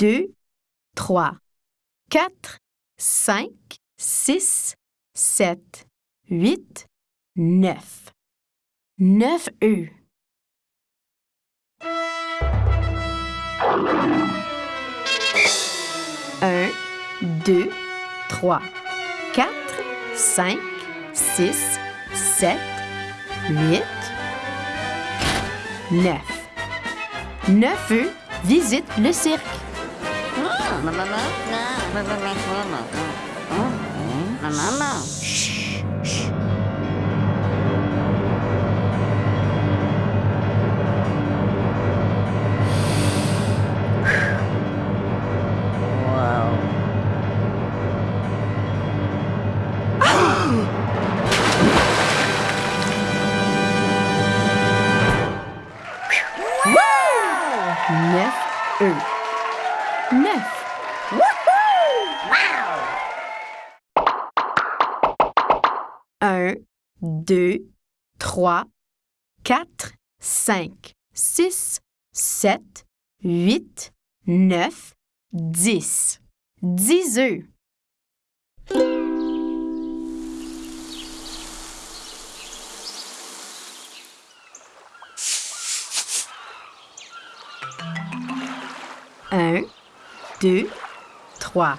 2, 3, 4, 5, 6, 7, 8, 9. 9 œufs. Un, deux, trois, quatre, cinq, six, sept, huit, neuf. Neuf œufs visitent le cirque. Neuf œufs. Neuf. Un, deux, trois, quatre, cinq, six, sept, huit, neuf, dix. Dix œufs. Un, deux, trois,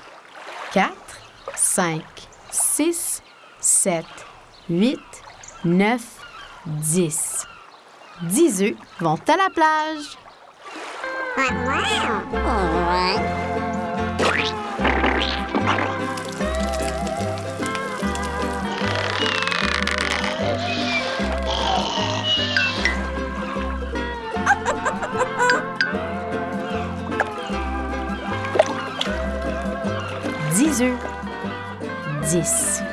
quatre, cinq, six, sept, huit, neuf, dix. Dix œufs vont à la plage. Dix œufs. Dix.